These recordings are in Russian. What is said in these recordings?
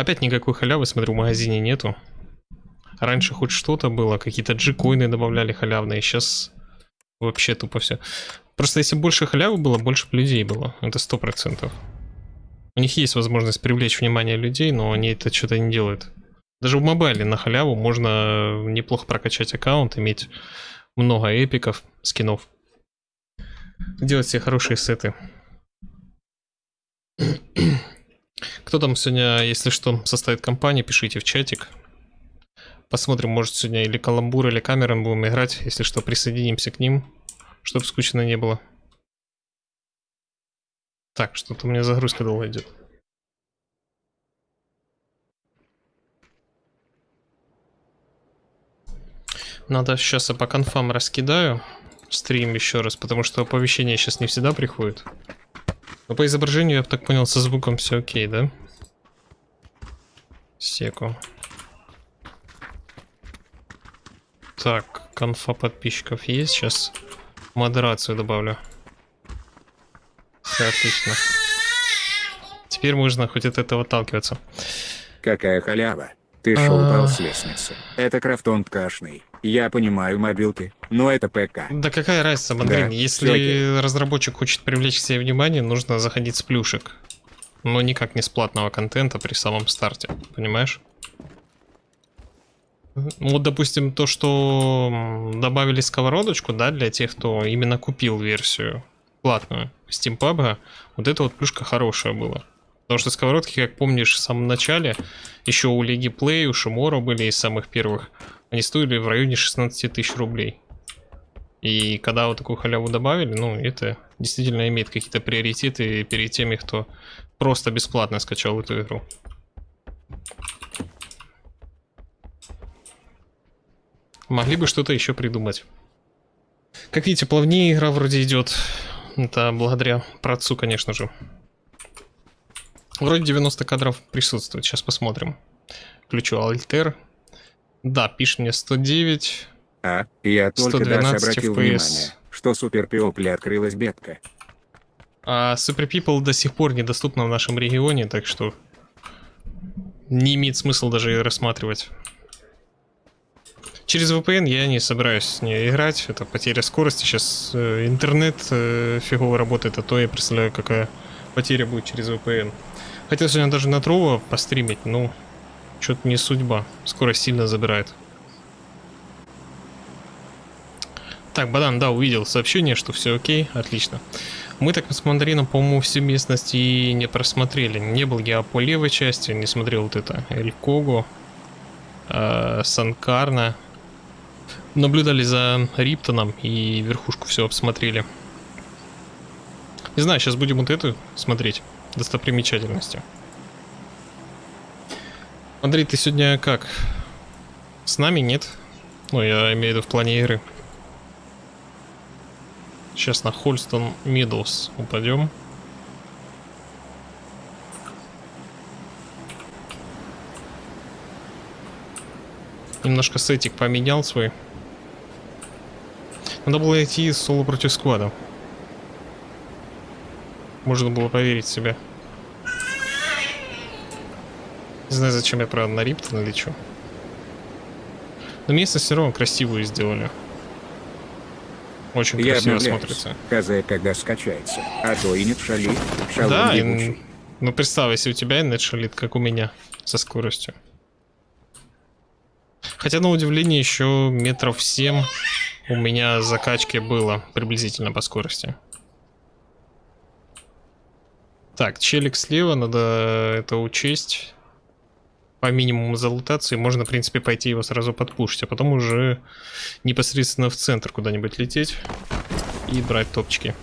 Опять никакой халявы, смотрю, в магазине нету. Раньше хоть что-то было, какие-то джикоины добавляли халявные, сейчас вообще тупо все. Просто если больше халявы было, больше людей было. Это сто процентов. У них есть возможность привлечь внимание людей, но они это что-то не делают. Даже в мобайле на халяву можно неплохо прокачать аккаунт, иметь много эпиков, скинов. Делать себе хорошие сеты. Кто там сегодня, если что, составит компанию, пишите в чатик. Посмотрим, может сегодня или Каламбур, или Камерон будем играть. Если что, присоединимся к ним, чтобы скучно не было. Так, что-то у меня загрузка долго идет. Надо сейчас я по конфам раскидаю стрим еще раз, потому что оповещение сейчас не всегда приходит. Но по изображению, я так понял, со звуком все окей, да? Секу. Так, конфа подписчиков есть. Сейчас модерацию добавлю. Все отлично. Теперь можно хоть от этого отталкиваться. Какая халява. Ты шел упал с лестницы. Это крафтон ткашный. Я понимаю мобилки, но это ПК. Да какая разница, Мандрин? Да, Если разработчик хочет привлечь к себе внимание, нужно заходить с плюшек. Но никак не с платного контента при самом старте, понимаешь? Вот, допустим, то, что добавили сковородочку, да, для тех, кто именно купил версию платную Steam PUBG, вот эта вот плюшка хорошая была. Потому что сковородки, как помнишь, в самом начале, еще у Лиги Play, у Шимора были из самых первых, они стоили в районе 16 тысяч рублей. И когда вот такую халяву добавили, ну, это действительно имеет какие-то приоритеты перед теми, кто просто бесплатно скачал эту игру. Могли бы что-то еще придумать. Как видите, плавнее игра вроде идет. Это благодаря працу, конечно же. Вроде 90 кадров присутствует. Сейчас посмотрим. Включу Alter. Да, пишет мне 109. А, я только раз обратил FPS. внимание, что Super People открылась бетка. А Super People до сих пор недоступна в нашем регионе, так что не имеет смысла даже ее рассматривать. Через VPN я не собираюсь с ней играть, это потеря скорости. Сейчас э, интернет э, фигово работает, а то я представляю, какая потеря будет через VPN. Хотел сегодня даже на Трова постримить, ну, что-то не судьба. Скорость сильно забирает. Так, Бадан, да, увидел сообщение, что все окей, отлично. Мы так с мандарином, по-моему, все местности не просмотрели. Не был я по левой части, не смотрел вот это. Эль Кого, э, Санкарна, наблюдали за Риптоном и верхушку все обсмотрели. Не знаю, сейчас будем вот эту смотреть, достопримечательности. Андрей, ты сегодня как? С нами нет? Ну, я имею в виду в плане игры. Сейчас на Хольстон Миддлс упадем. Немножко сетик поменял свой. Надо было идти соло против сквада. Можно было поверить в себя. Не знаю, зачем я, правда, на Риптон что. Но местность все равно красивую сделали. Очень я красиво смотрится. КЗ когда скачается. А то и нет шалит. Да, и, ну представь, если у тебя нет шалит, как у меня, со скоростью. Хотя, на удивление, еще метров 7 у меня закачки было приблизительно по скорости. Так, челик слева, надо это учесть. По минимуму залутации можно, в принципе, пойти его сразу подпушить, а потом уже непосредственно в центр куда-нибудь лететь и брать топчики.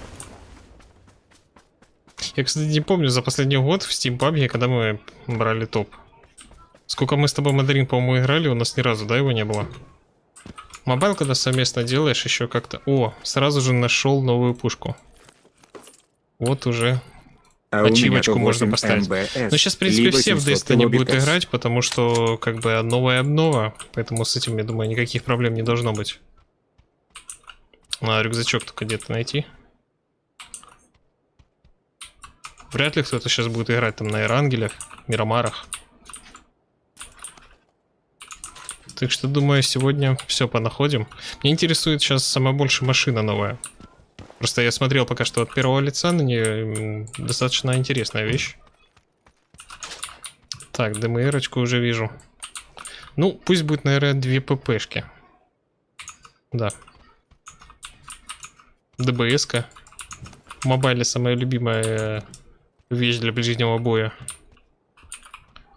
Я, кстати, не помню за последний год в Steam PUBG, когда мы брали топ. Сколько мы с тобой Мандарин, по-моему, играли, у нас ни разу, да, его не было? Mobile, когда совместно делаешь, еще как-то... О, сразу же нашел новую пушку. Вот уже а ачивочку можно поставить. МБС, Но сейчас, в принципе, все в Destiny будут играть, потому что, как бы, новая обнова. Поэтому с этим, я думаю, никаких проблем не должно быть. Надо рюкзачок только где-то найти. Вряд ли кто-то сейчас будет играть там на Эрангелях, Мирамарах. Так что, думаю, сегодня все понаходим. Мне интересует сейчас самая большая машина новая. Просто я смотрел пока что от первого лица на нее. Достаточно интересная вещь. Так, ДМРочку уже вижу. Ну, пусть будет, наверное, две ППшки. Да. ДБС-ка. В мобайле самая любимая вещь для ближнего боя.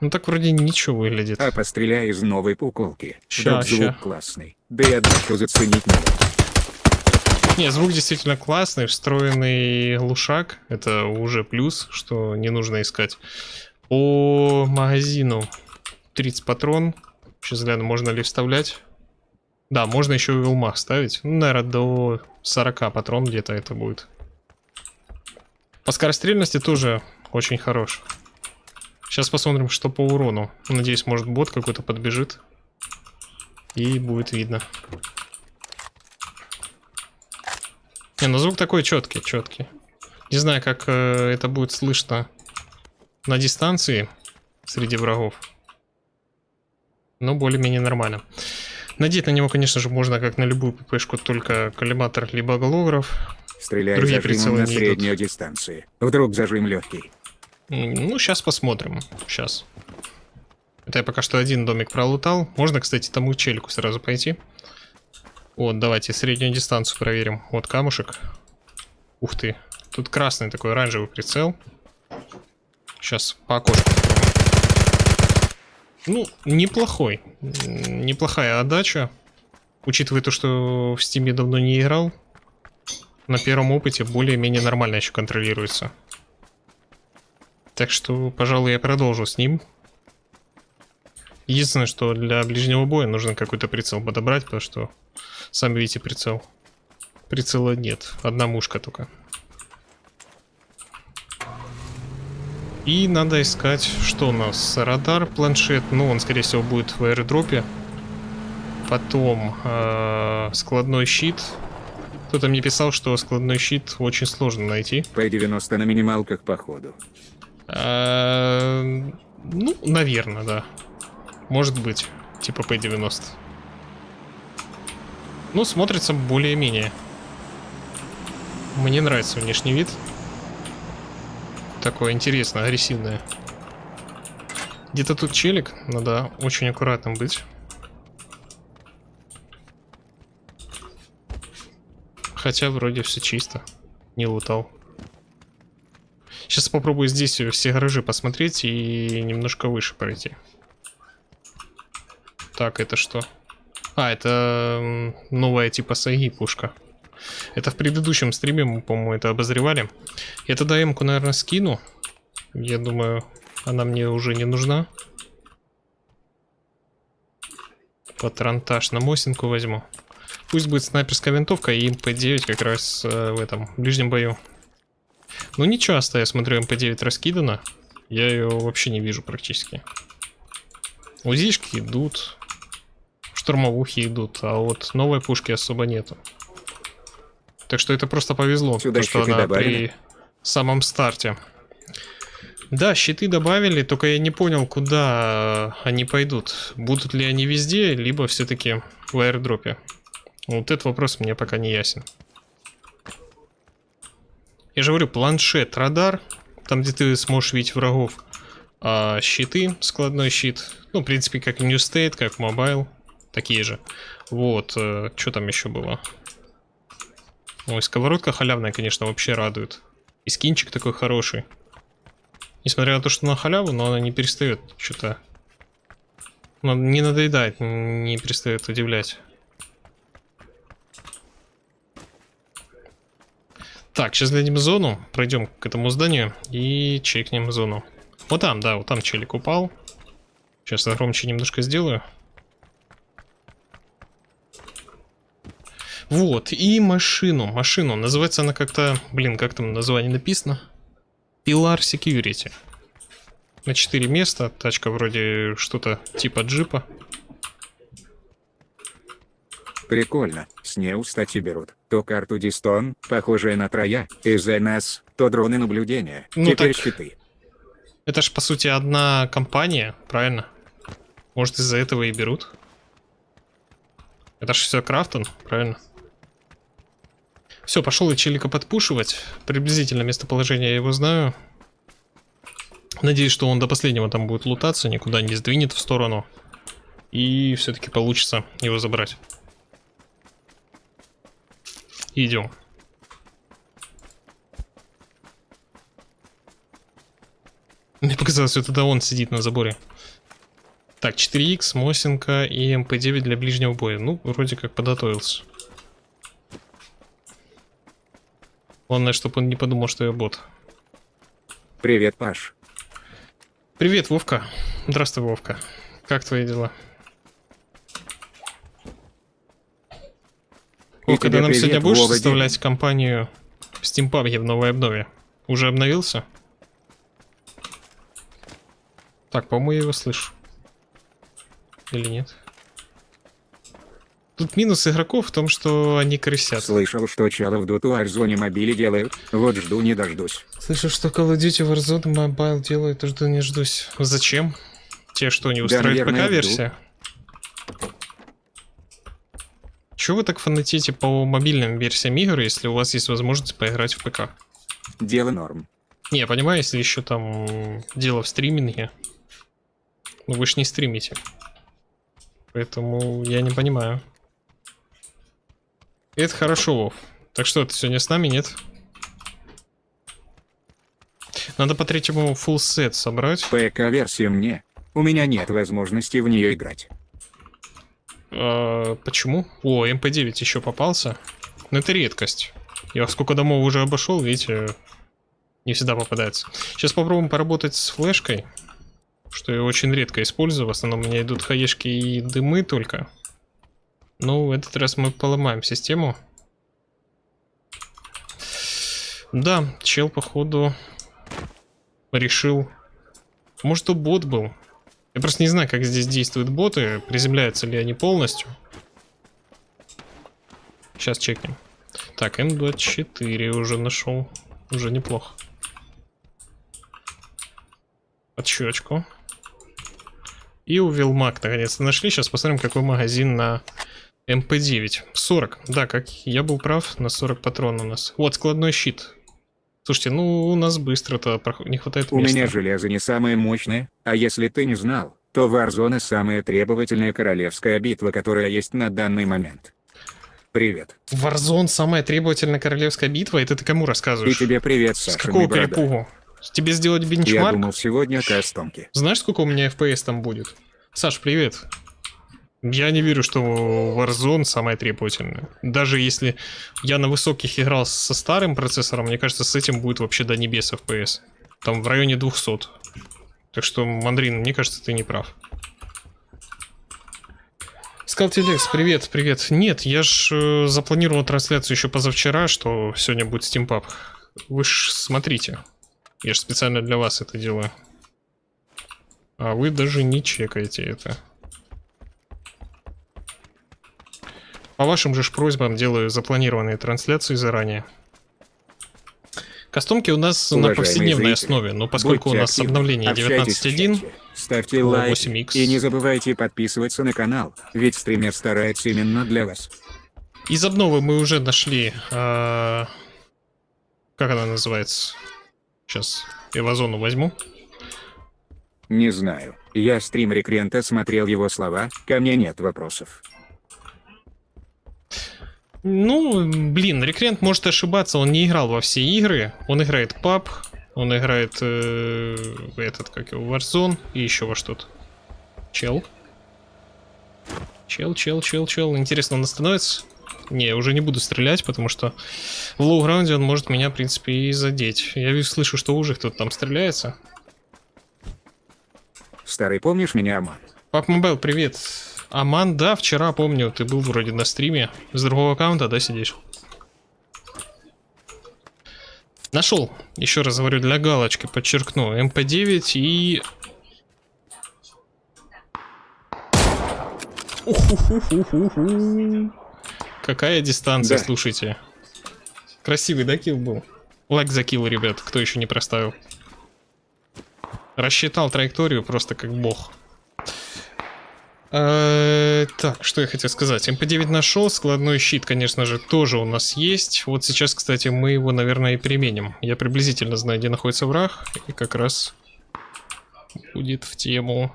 Ну так вроде ничего выглядит. А постреляй из новой пуколки. Ща, Чтоб звук ща. классный. Да и отдачу заценить надо. Не, звук действительно классный, встроенный глушак. Это уже плюс, что не нужно искать. По магазину 30 патрон. Сейчас гляну, можно ли вставлять. Да, можно еще и вилмах ставить. Ну, наверное, до 40 патрон где-то это будет. По скорострельности тоже очень хорош. Сейчас посмотрим, что по урону. Надеюсь, может бот какой-то подбежит. И будет видно. Не, ну звук такой четкий, четкий. Не знаю, как э, это будет слышно на дистанции среди врагов. Но более-менее нормально. Надеть на него, конечно же, можно как на любую ППшку, только коллиматор либо голограф. Стреляй Другие прицелы на среднюю дистанции. Вдруг зажим легкий. Ну, сейчас посмотрим. Сейчас. Это я пока что один домик пролутал. Можно, кстати, тому челику сразу пойти. Вот, давайте среднюю дистанцию проверим. Вот камушек. Ух ты. Тут красный такой оранжевый прицел. Сейчас по окошку. Ну, неплохой. Неплохая отдача. Учитывая то, что в стиме давно не играл. На первом опыте более-менее нормально еще контролируется. Так что, пожалуй, я продолжу с ним. Единственное, что для ближнего боя нужно какой-то прицел подобрать, потому что, сами видите, прицел. Прицела нет, одна мушка только. И надо искать, что у нас, радар, планшет, ну он, скорее всего, будет в аэродропе. Потом э, складной щит. Кто-то мне писал, что складной щит очень сложно найти. П-90 на минималках походу. А, Ну, наверное, да. Может быть. Типа P90. Ну, смотрится более-менее. Мне нравится внешний вид. Такое интересное, агрессивное. Где-то тут челик. Надо очень аккуратным быть. Хотя вроде все чисто. Не лутал. Сейчас попробую здесь все гаражи посмотреть и немножко выше пройти. Так, это что? А, это новая типа Сайги пушка. Это в предыдущем стриме мы, по-моему, это обозревали. Я тогда М-ку, наверное, скину. Я думаю, она мне уже не нужна. Патронтаж на Мосинку возьму. Пусть будет снайперская винтовка и МП-9 как раз э, в этом ближнем бою. Ну не часто, я смотрю, МП-9 раскидана. Я ее вообще не вижу практически. УЗИшки идут. Штурмовухи идут, а вот новой пушки особо нету. Так что это просто повезло, Сюда то, что она добавили? при самом старте. Да, щиты добавили, только я не понял, куда они пойдут. Будут ли они везде, либо все-таки в аирдропе. Вот этот вопрос мне пока не ясен. Я же говорю, планшет, радар, там, где ты сможешь видеть врагов. А щиты, складной щит, ну, в принципе, как New State, как Mobile, такие же. Вот, что там еще было? Ой, сковородка халявная, конечно, вообще радует. И скинчик такой хороший. Несмотря на то, что на халяву, но она не перестает что-то... Не надоедает, не перестает удивлять. Так, сейчас дадим зону, пройдем к этому зданию и чекнем зону. Вот там, да, вот там челик упал. Сейчас я громче немножко сделаю. Вот, и машину, машину. Называется она как-то, блин, как там название написано? Pilar Security. На 4 места, тачка вроде что-то типа джипа. Прикольно. С ней, кстати, берут. То карту Дистон, похожая на троя, из НС, то дроны наблюдения. Ну Теперь так- щиты. Это ж по сути одна компания, правильно? Может из-за этого и берут? Это же все Крафтон, правильно? Все, пошел я челика подпушивать. Приблизительно местоположение я его знаю. Надеюсь, что он до последнего там будет лутаться, никуда не сдвинет в сторону. И все-таки получится его забрать. Идем. Мне показалось, что это он сидит на заборе. Так, 4х, Мосинка и МП-9 для ближнего боя. Ну, вроде как подготовился. Главное, чтобы он не подумал, что я бот. Привет, Паш. Привет, Вовка. Здравствуй, Вовка. Как твои дела? И Вовка, ты нам привет, сегодня будешь Вова составлять компанию в Steam PUBG в новой обнове? Уже обновился? Так, по-моему, я его слышу. Или нет? Тут минус игроков в том, что они крысят. Слышал, что чало в Доту Арзоне мобиле делают. Вот жду не дождусь. Слышу, что Call of Duty Warzone Mobile делает, жду не ждусь. Зачем? Те что, не устраивает наверное, ПК-версия? Чего вы так фанатите по мобильным версиям игр, если у вас есть возможность поиграть в ПК? Дело норм. Не, я понимаю, если еще там дело в стриминге. Ну вы ж не стримите. Поэтому я не понимаю. Это хорошо, Вов. Так что, ты сегодня с нами, нет? Надо по третьему full сет собрать. ПК-версию мне. У меня нет возможности в нее играть. А, почему? О, МП-9 еще попался. Но это редкость. Я сколько домов уже обошел, видите, не всегда попадается. Сейчас попробуем поработать с флешкой, что я очень редко использую. В основном у меня идут хаешки и дымы только. Ну, в этот раз мы поломаем систему. Да, чел, походу, решил... Может, то бот был. Я просто не знаю, как здесь действуют боты, приземляются ли они полностью. Сейчас чекнем. Так, М24 уже нашел. Уже неплохо. Отщечку. И у Вилмак наконец-то нашли. Сейчас посмотрим, какой магазин на МП-9. 40. Да, как я был прав, на 40 патрон у нас. Вот, складной щит. Слушайте, ну у нас быстро-то проход... не хватает У места. меня железо не самое мощное, а если ты не знал, то Warzone самая требовательная королевская битва, которая есть на данный момент. Привет. Warzone самая требовательная королевская битва, это ты кому И рассказываешь? тебе привет, С Саша. какого перепугу? Тебе сделать Я бенчмарк? думал сегодня кастомки. Знаешь, сколько у меня FPS там будет? Саш, привет. Я не верю, что Warzone самая требовательная. Даже если я на высоких играл со старым процессором, мне кажется, с этим будет вообще до небес FPS. Там в районе 200. Так что, Мандрин, мне кажется, ты не прав. Скалтилекс, привет, привет. Нет, я ж э, запланировал трансляцию еще позавчера, что сегодня будет Pub. Вы ж смотрите. Я же специально для вас это делаю. А вы даже не чекаете это. По вашим же просьбам делаю запланированные трансляции заранее. Кастомки у нас на Уважаемые повседневной зрители, основе, но поскольку у нас активны, обновление общайтесь в 19.1, чате, Ставьте лайк 8X. и не забывайте подписываться на канал, ведь стример старается именно для вас. из обновы мы уже нашли... а, Как она называется? Сейчас Эвазону возьму. Не знаю. Я стрим Рекрента смотрел его слова, ко мне нет вопросов. Ну, блин, Рекрент может ошибаться, он не играл во все игры. Он играет PUB, он играет э, этот, как его, Warzone и еще во что-то. Чел. Чел, чел, чел, чел. Интересно, он остановится? Не, я уже не буду стрелять, потому что в low ground е он может меня, в принципе, и задеть. Я вижу, слышу, что уже кто-то там стреляется. Старый, помнишь меня, Аман? PUBG Mobile, привет. Аман, да, вчера помню, ты был вроде на стриме. С другого аккаунта, да, сидишь? Нашел. Еще раз говорю, для галочки подчеркну. МП9 и... Какая дистанция, Да. слушайте. Красивый, да, kill был? Лайк за kill, ребят, кто еще не проставил. Рассчитал траекторию просто как бог. Э, Так, что я хотел сказать. МП-9 нашел, складной щит, конечно же, тоже у нас есть. Вот сейчас, кстати, мы его, наверное, и применим. Я приблизительно знаю, где находится враг, и как раз будет в тему.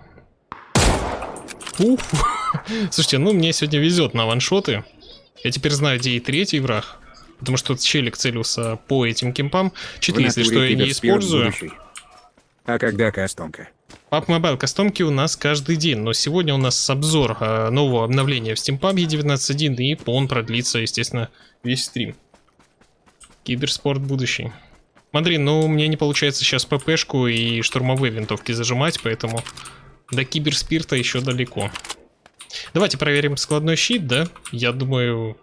Ух. Слушайте, ну мне сегодня везет на ваншоты. Я теперь знаю, где и третий враг. Потому что челик целился по этим кемпам. Читы, В если что, я не использую. А когда кастомка? PUBG Mobile кастомки у нас каждый день, но сегодня у нас обзор э, нового обновления в Steam PUBG 19.1, и он продлится, естественно, весь стрим. Киберспорт будущий. Смотри, ну мне не получается сейчас ППшку и штурмовые винтовки зажимать, поэтому до киберспирта еще далеко. Давайте проверим складной щит, да? Я думаю,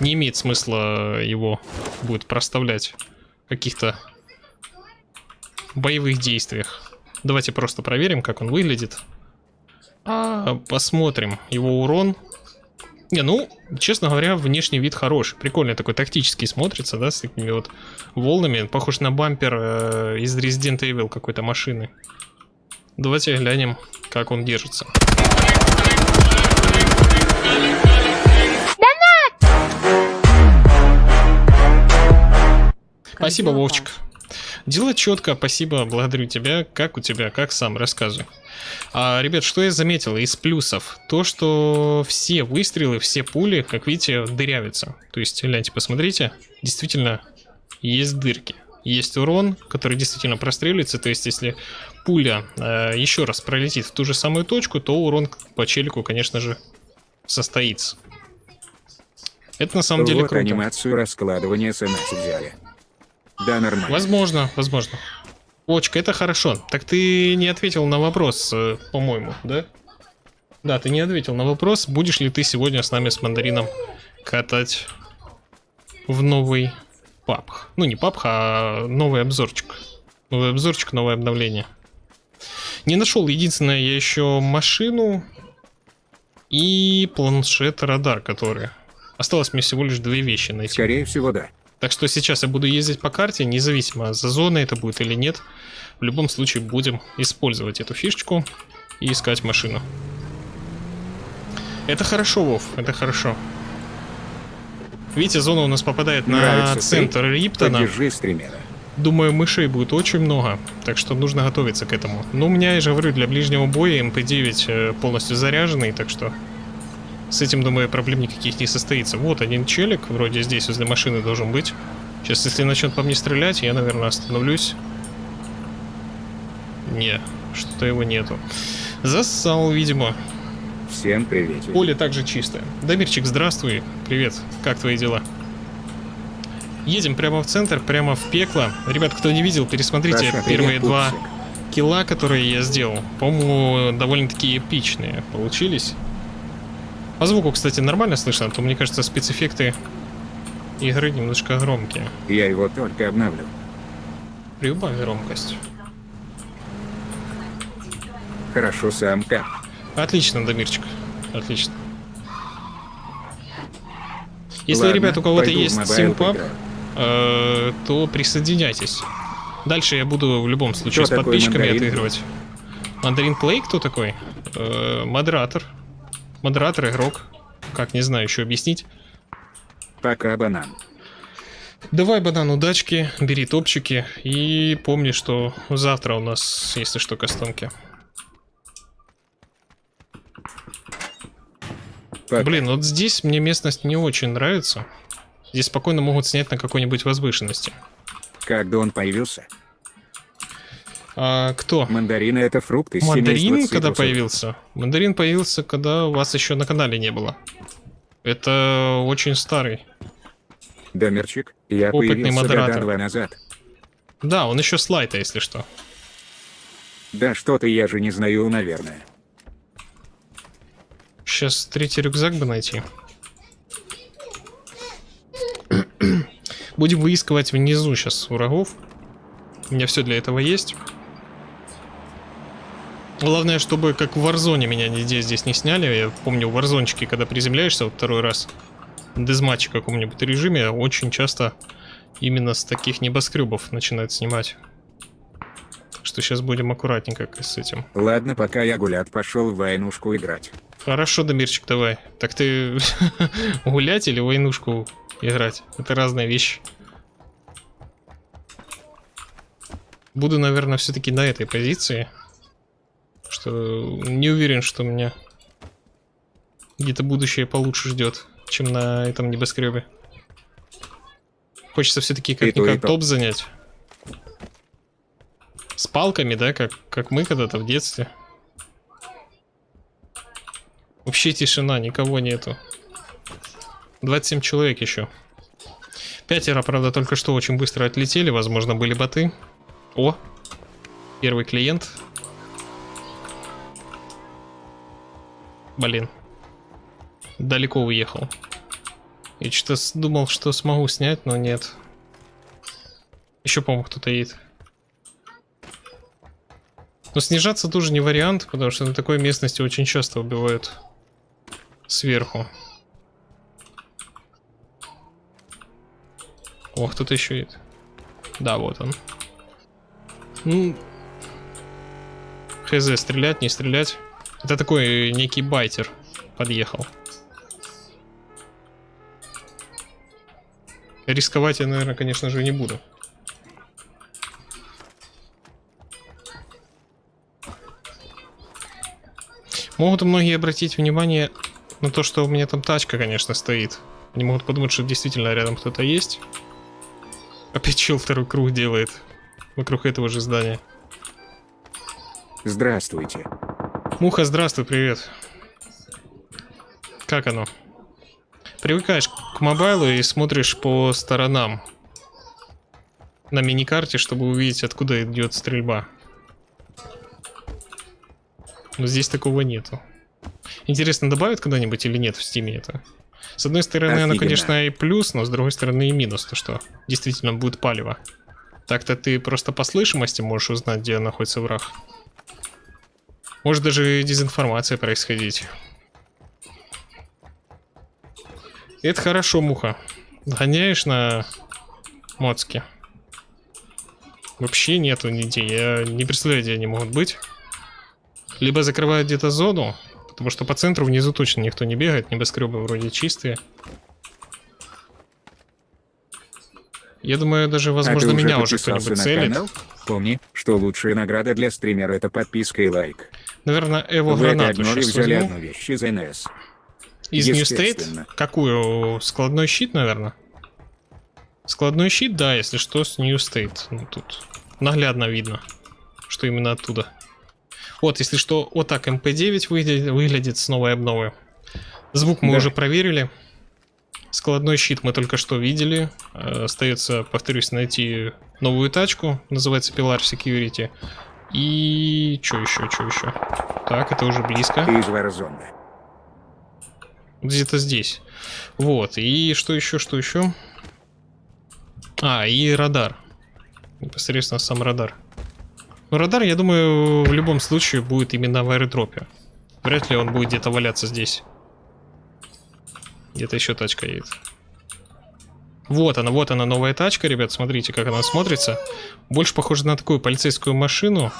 не имеет смысла его будет проставлять в каких-то боевых действиях. Давайте просто проверим, как он выглядит. А, посмотрим его урон. Не, ну, честно говоря, внешний вид хороший. Прикольный такой, тактический смотрится, да, с такими вот волнами. Похож на бампер э, из Resident Evil какой-то машины. Давайте глянем, как он держится. Спасибо, дела, Вовчик. Дело четко, спасибо, благодарю тебя. Как у тебя, как сам, рассказывай. А, ребят, что я заметил из плюсов? То, что все выстрелы, все пули, как видите, дырявятся. То есть, гляньте, посмотрите, действительно есть дырки. Есть урон, который действительно простреливается. То есть, если пуля э, еще раз пролетит в ту же самую точку, то урон по челику, конечно же, состоится. Это на самом деле вот круто. анимацию раскладывания СМС взяли. Да, нормально. Возможно, возможно. Очка, это хорошо. Так ты не ответил на вопрос, э, по-моему, да? Да, ты не ответил на вопрос, будешь ли ты сегодня с нами с мандарином катать в новый папх. Ну, не папх, а новый обзорчик. Новый обзорчик, новое обновление. Не нашел, единственное, я еще машину и планшет-радар, который. Осталось мне всего лишь две вещи найти. Скорее всего, да. Так что сейчас я буду ездить по карте, независимо за зоной это будет или нет. В любом случае будем использовать эту фишечку и искать машину. Это хорошо, Вов, это хорошо. Видите, зона у нас попадает на Нравится центр ты? Риптона. Думаю, мышей будет очень много, так что нужно готовиться к этому. Но у меня, я же говорю, для ближнего боя МП-9 э, полностью заряженный, так что с этим, думаю, проблем никаких не состоится. Вот один челик, вроде здесь возле машины должен быть. Сейчас, если начнет по мне стрелять, я, наверное, остановлюсь. Не, что-то его нету. Зассал, видимо. Всем привет. Поле также чистое. Дамирчик, здравствуй. Привет. Как твои дела? Едем прямо в центр, прямо в пекло. Ребят, кто не видел, пересмотрите Саша, первые привет, два пупсик. килла, которые я сделал. По-моему, довольно-таки эпичные получились. По звуку, кстати, нормально слышно, а то, мне кажется, спецэффекты игры немножко громкие. Я его только обновлю. Прибавь громкость. Хорошо, самка. Отлично, Дамирчик. Отлично. Если, Ладно, ребят, у кого-то есть симпап, э, то присоединяйтесь. Дальше я буду в любом случае Кто с подписчиками Мандарин? отыгрывать. Мандарин Плей кто такой? Э, модератор. Модератор, игрок. Как, не знаю еще объяснить. Пока, банан. Давай, банан, удачки, бери топчики. И помни, что завтра у нас, если что, кастомки. Пока. Блин, вот здесь мне местность не очень нравится. Здесь спокойно могут снять на какой-нибудь возвышенности. Когда он появился? А кто? Мандарины это фрукты Мандарин, когда появился? Мандарин появился, когда вас еще на канале не было. Это очень старый. Домерчик, я Опытный появился модератор. года два назад. Да, он еще с лайта, если что. Да что-то я же не знаю, наверное. Сейчас третий рюкзак бы найти. Будем выискивать внизу сейчас врагов. У меня все для этого есть. Главное, чтобы как в Варзоне меня нигде здесь не сняли. Я помню, в Варзончике, когда приземляешься вот второй раз, в дезматче каком-нибудь режиме, очень часто именно с таких небоскребов начинают снимать. что сейчас будем аккуратненько с этим. Ладно, пока я гулят пошел в войнушку играть. Хорошо, Дамирчик, давай. Так ты гулять или войнушку играть? Это разные вещи. Буду, наверное, все-таки на этой позиции. Что не уверен, что меня где-то будущее получше ждет, чем на этом небоскребе. Хочется все-таки как-никак то. топ занять. С палками, да, как, как мы когда-то в детстве. Вообще тишина, никого нету. 27 человек еще. Пятеро, правда, только что очень быстро отлетели, возможно, были боты. О, первый клиент. Блин. Далеко уехал. Я что-то думал, что смогу снять, но нет. Еще, по-моему, кто-то едет. Но снижаться тоже не вариант, потому что на такой местности очень часто убивают сверху. О, кто-то еще едет. Да, вот он. Ну, хз, стрелять, не стрелять. Это такой некий байтер подъехал. Рисковать я, наверное, конечно же, не буду. Могут многие обратить внимание на то, что у меня там тачка, конечно, стоит. Они могут подумать, что действительно рядом кто-то есть. Опять чел второй круг делает. Вокруг этого же здания. Здравствуйте. Муха, здравствуй, привет. Как оно? Привыкаешь к мобайлу и смотришь по сторонам. На миникарте, чтобы увидеть, откуда идет стрельба. Но здесь такого нету. Интересно, добавят когда-нибудь или нет в стиме это? С одной стороны, оно, Офигенно. конечно, и плюс, но с другой стороны и минус, то что действительно будет палево. Так-то ты просто по слышимости можешь узнать, где находится враг. Может даже дезинформация происходить. Это хорошо, муха. Гоняешь на моцке. Вообще нету нигде. Я не представляю, где они могут быть. Либо закрывают где-то зону, потому что по центру внизу точно никто не бегает. Небоскребы вроде чистые. Я думаю, даже, возможно, а меня уже кто-нибудь целит. канал? Помни, что лучшая награда для стримера это подписка и лайк. Наверное, этой гранату обнове сейчас взяли возьму. одну вещь из НС. Из New State? Какую? Складной щит, наверное? Складной щит, да, если что, с New State. Ну, тут наглядно видно, что именно оттуда. Вот, если что, вот так МП-9 выглядит, выглядит с новой обновы. Звук мы Да. уже проверили. Складной щит мы только что видели. Э, Остается, повторюсь, найти новую тачку. Называется Pilar Security. И... что еще, что еще? Так, это уже близко. Из Warzone. Где-то здесь. Вот. И что еще, что еще? А, и радар. Непосредственно сам радар. Ну, радар, я думаю, в любом случае будет именно в аэродропе. Вряд ли он будет где-то валяться здесь. Где-то еще тачка едет. Вот она, вот она, новая тачка, ребят. Смотрите, как она смотрится. Больше похожа на такую полицейскую машину.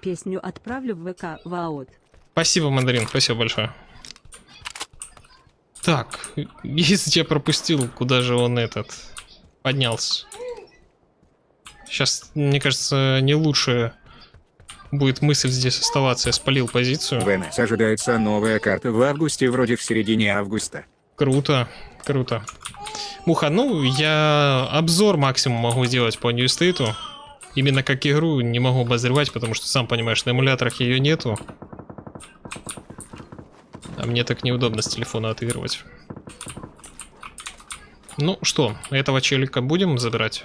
Песню отправлю в ВК Ваот. Спасибо, Мандарин, спасибо большое. Так, если я пропустил, куда же он этот поднялся? Сейчас, мне кажется, не лучше будет мысль здесь оставаться. Я спалил позицию. В НС ожидается новая карта в августе, вроде в середине августа. Круто, круто. Муха, ну, я обзор максимум могу сделать по State. Именно как игру не могу обозревать, потому что, сам понимаешь, на эмуляторах ее нету. А мне так неудобно с телефона отыгрывать. Ну что, этого челика будем забирать?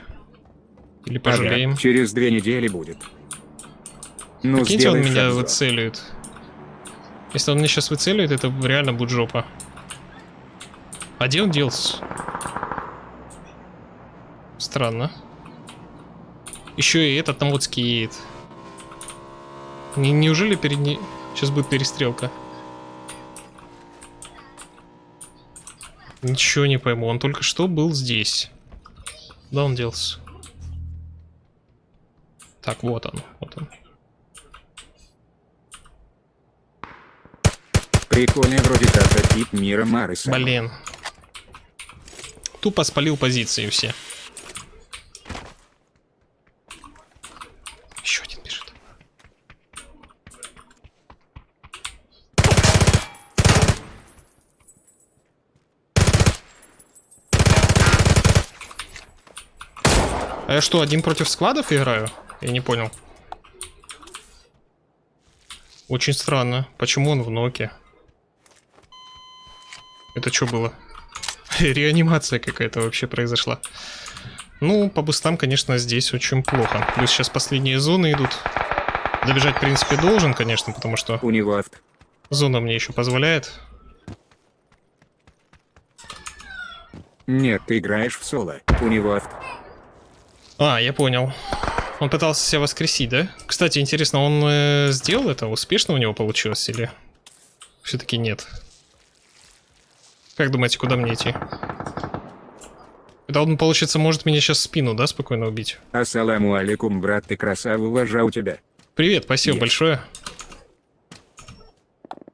Или пожалеем? Ага, через две недели будет. Ну, Прикиньте, он меня обзор. выцеливает. Если он меня сейчас выцеливает, это реально будет жопа. А где он делся? Странно. Еще и этот на Моцке едет. Не- неужели перед ней... Сейчас будет перестрелка. Ничего не пойму. Он только что был здесь. Куда он делся? Так, вот он. Вот он. Прикольный вроде как тип мира Марыса. Блин. Тупо спалил позиции все. Еще один бежит. А я что, один против складов играю? Я не понял. Очень странно. Почему он в ноке? Это что было? Реанимация какая-то вообще произошла. Ну, по бустам, конечно, здесь очень плохо. Плюс сейчас последние зоны идут. Добежать, в принципе, должен, конечно, потому что У него зона мне еще позволяет. Нет, ты играешь в соло. У него. А, я понял. Он пытался себя воскресить, да? Кстати, интересно, он э, сделал это? Успешно у него получилось или все-таки нет? Как думаете, куда мне идти? Это он, получится, может меня сейчас в спину, да, спокойно убить? Ассаламу алейкум, брат, ты красава, уважаю тебя. Привет, спасибо Есть. большое.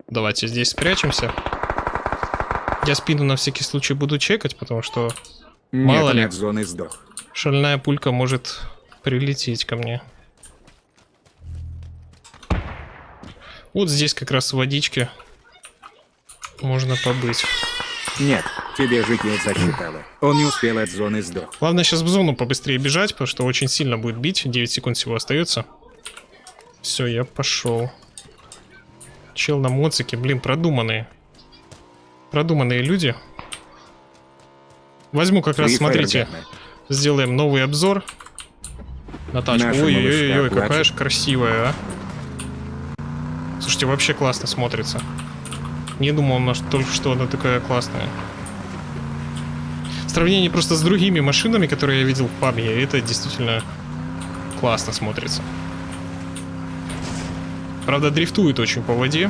Давайте здесь спрячемся. Я спину на всякий случай буду чекать, потому что Мало Нет, ли. нет зоны сдох. шальная пулька может прилететь ко мне. Вот здесь как раз в водичке можно побыть. Нет, тебе жить не засчитало. Он не успел от зоны сдох. Главное сейчас в зону побыстрее бежать, потому что очень сильно будет бить. 9 секунд всего остается. Все, я пошел. Чел на моцике, блин, продуманные. Продуманные люди. Возьму как раз, смотрите, сделаем новый обзор на тачку. Ой-ой-ой, какая же красивая, а. Слушайте, вообще классно смотрится. Не думал, она ж- только что она такая классная. В сравнении просто с другими машинами, которые я видел в пабе, это действительно классно смотрится. Правда, дрифтует очень по воде.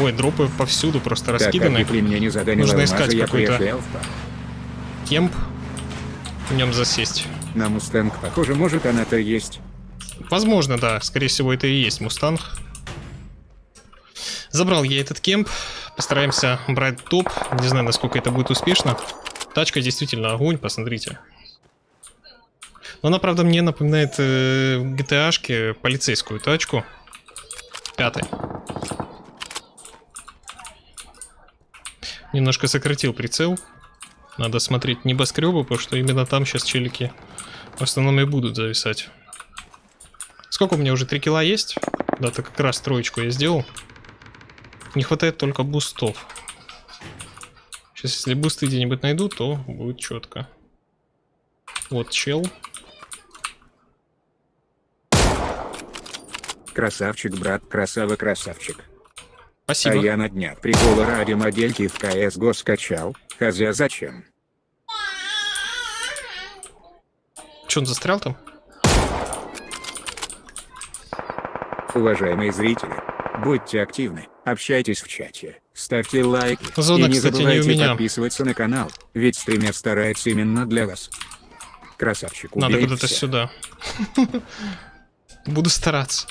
Ой, дропы повсюду просто Так, раскиданы. ты мне не Нужно искать какой-то-. Camp. В нем засесть. На Мустанг, похоже, может она-то есть. Возможно, да. Скорее всего, это и есть Мустанг. Забрал я этот camp. Постараемся брать топ. Не знаю, насколько это будет успешно. Тачка действительно огонь, посмотрите. Но она, правда, мне напоминает э, в GTA-шке полицейскую тачку. Пятой. Немножко сократил прицел. Надо смотреть небоскребы, потому что именно там сейчас челики в основном и будут зависать. Сколько у меня уже 3 кило есть? Да, так как раз троечку я сделал. Не хватает только бустов. Сейчас, если бусты где-нибудь найду, то будет четко. Вот чел. Красавчик, брат, красава, красавчик. Спасибо. А я на днях приколы ради модельки в CSGO скачал. Хотя зачем? Че, он застрял там? Уважаемые зрители, будьте активны, общайтесь в чате, ставьте лайки Зона, и не кстати, не забывайте меня. подписываться на канал, ведь стример старается именно для вас. Красавчик, Надо куда-то сюда. Буду стараться.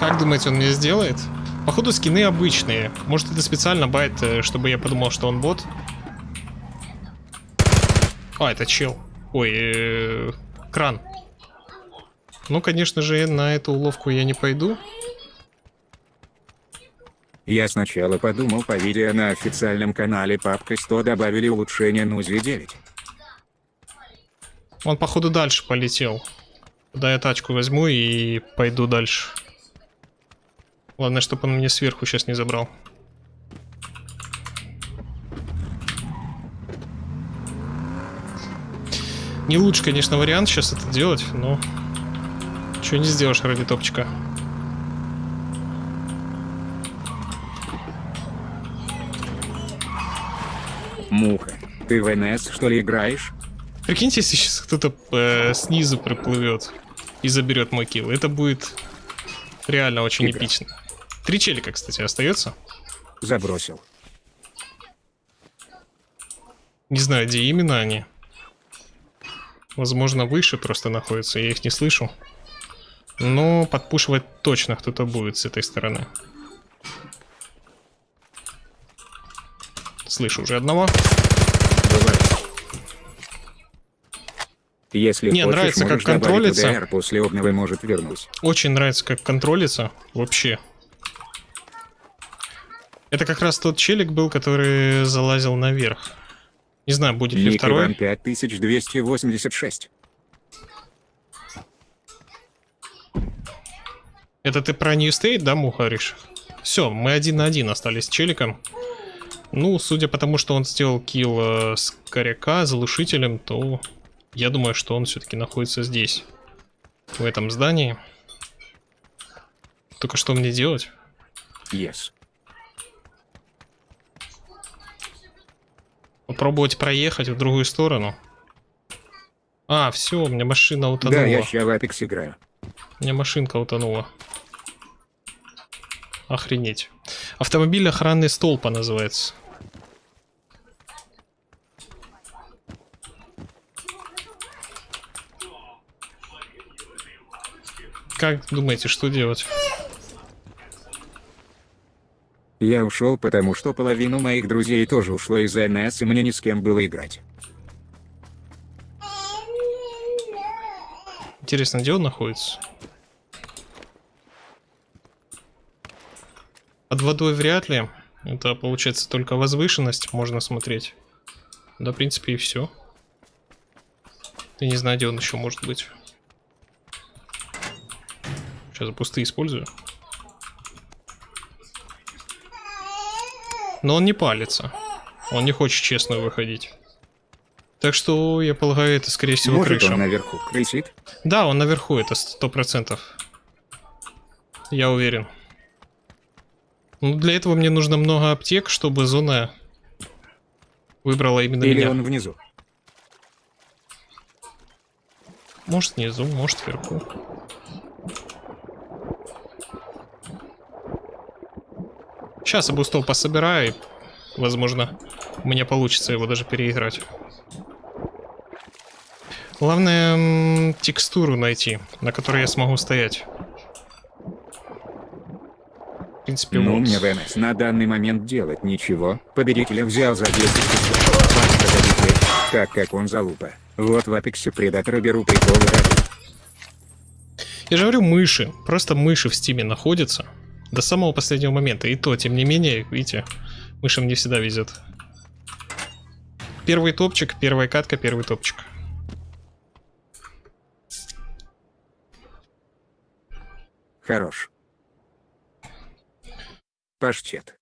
Как думаете, он мне сделает? Походу скины обычные. Может это специально байт, э, чтобы я подумал, что он бот? А, это чел. Ой, э, кран. Ну, конечно же, на эту уловку я не пойду. Я сначала подумал по видео на официальном канале Папка 100 добавили улучшение Нузи 9. Он, походу, дальше полетел. Куда я тачку возьму и пойду дальше. Главное, чтобы он мне сверху сейчас не забрал. Не лучше, конечно, вариант сейчас это делать, но... Чего не сделаешь ради топчика. Муха, ты в НС что ли играешь? Прикиньте, если сейчас кто-то э, снизу приплывет и заберет мой килл. Это будет Реально очень Игра. эпично. Три челика, кстати, остается. Забросил. Не знаю, где именно они. Возможно, выше просто находятся, я их не слышу. Но подпушивать точно кто-то будет с этой стороны. Слышу уже одного. Бывает. Если Не, хочешь, нравится, как контролится. После обновы может вернуть. Очень нравится, как контролится. Вообще. Это как раз тот челик был, который залазил наверх. Не знаю, будет ли Ник второй. Иван 5286. Это ты про New State, да, мухаришь? Все, мы один на один остались с челиком. Ну, судя по тому, что он сделал килл э, с коряка, залушителем, то я думаю, что он все-таки находится здесь. В этом здании. Только что мне делать? Yes. Попробовать проехать в другую сторону? А, все, у меня машина утонула. Да, я ща в Apex играю. У меня машинка утонула. Охренеть. Автомобиль охранный столпа называется. Как думаете, что делать? Я ушел, потому что половину моих друзей тоже ушло из-за НС, и мне ни с кем было играть. Интересно, где он находится? Под водой вряд ли. Это получается только возвышенность можно смотреть. Да, в принципе, и все. Я не знаю, где он еще может быть. Сейчас пустые использую. Но он не палится. Он не хочет честно выходить. Так что, я полагаю, это скорее всего Может крыша. он наверху крысит? Да, он наверху, это сто процентов. Я уверен. Ну, для этого мне нужно много аптек, чтобы зона выбрала именно Или меня. он внизу? Может внизу, может вверху. Сейчас я бустол пособираю, и, возможно, у меня получится его даже переиграть. Главное, текстуру найти, на которой я смогу стоять. В принципе, Ну, вот. мне в НС на данный момент делать ничего. Победителя взял за 10 тысяч. Паста победителя. Так как он залупа. Вот в Апексе Предатора беру приколы ради. Я же говорю, мыши. Просто мыши в стиме находятся. До самого последнего момента. И то, тем не менее, видите, мышам не всегда везет. Первый топчик, первая катка, первый топчик. Хорош. Паштет.